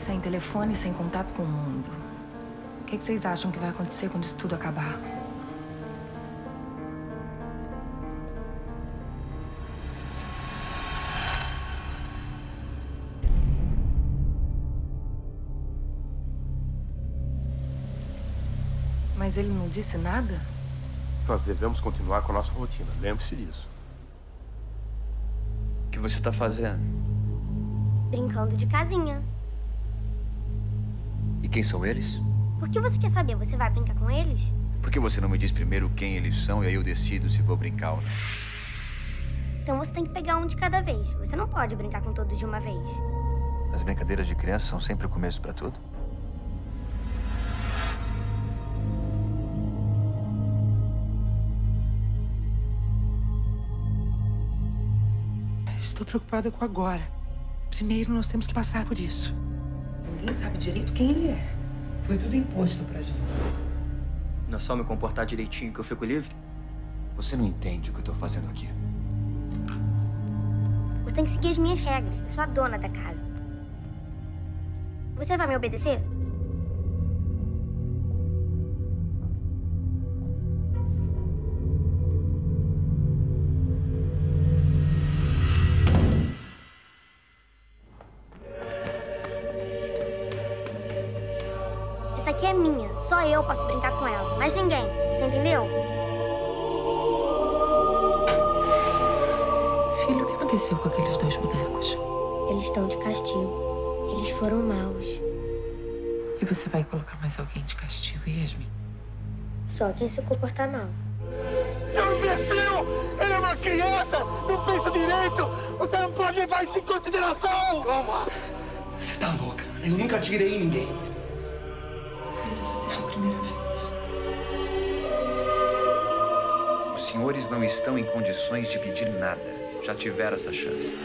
sem telefone, sem contato com o mundo. O que, que vocês acham que vai acontecer quando isso tudo acabar? Mas ele não disse nada? Nós devemos continuar com a nossa rotina. Lembre-se disso. O que você está fazendo? Brincando de casinha. Quem são eles? Por que você quer saber? Você vai brincar com eles? Por que você não me diz primeiro quem eles são e aí eu decido se vou brincar ou não? Então você tem que pegar um de cada vez. Você não pode brincar com todos de uma vez. As brincadeiras de criança são sempre o começo para tudo? Estou preocupada com agora. Primeiro, nós temos que passar por isso. Ninguém sabe direito quem ele é. Foi tudo imposto pra gente. Não é só me comportar direitinho que eu fico livre? Você não entende o que eu tô fazendo aqui. Você tem que seguir as minhas regras. Eu sou a dona da casa. Você vai me obedecer? Essa aqui é minha. Só eu posso brincar com ela. Mais ninguém. Você entendeu? Filho, o que aconteceu com aqueles dois bonecos? Eles estão de castigo. Eles foram maus. E você vai colocar mais alguém de castigo, Yasmin? Só quem se comportar mal. Seu imbecil! Ele é uma criança! Não pensa direito! Você não pode levar isso em consideração! Calma! Você tá louca, Ana. Eu nunca atirei em ninguém. Talvez essa seja a primeira vez. Os senhores não estão em condições de pedir nada. Já tiveram essa chance.